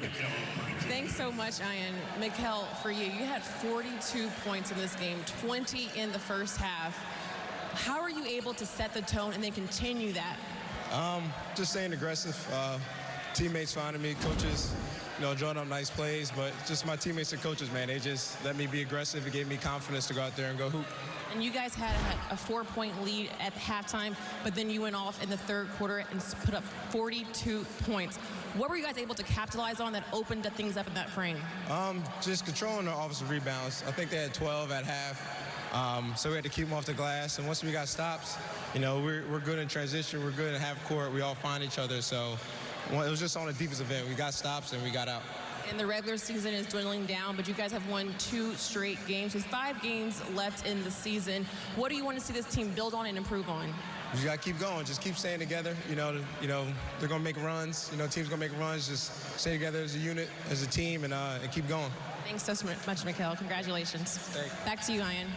Thank. Thanks so much, Ian. Mikkel, for you, you had 42 points in this game, 20 in the first half. How are you able to set the tone and then continue that? Um, just staying aggressive. Uh, teammates finding me, coaches, you know, drawing up nice plays, but just my teammates and coaches, man, they just let me be aggressive. It gave me confidence to go out there and go hoop. And you guys had a, a four-point lead at halftime, but then you went off in the third quarter and put up 42 points. What were you guys able to capitalize on that opened things up in that frame? Um, just controlling the offensive rebounds. I think they had 12 at half. Um, so we had to keep them off the glass. And once we got stops, you know, we're, we're good in transition. We're good in half court. We all find each other. So well, it was just on a defensive end. We got stops and we got out. And the regular season is dwindling down, but you guys have won two straight games. There's five games left in the season. What do you want to see this team build on and improve on? You got to keep going. Just keep staying together. You know, you know they're going to make runs. You know, teams going to make runs. Just stay together as a unit, as a team, and, uh, and keep going. Thanks so much, Mikkel. Congratulations. Thanks. Back to you, Ian.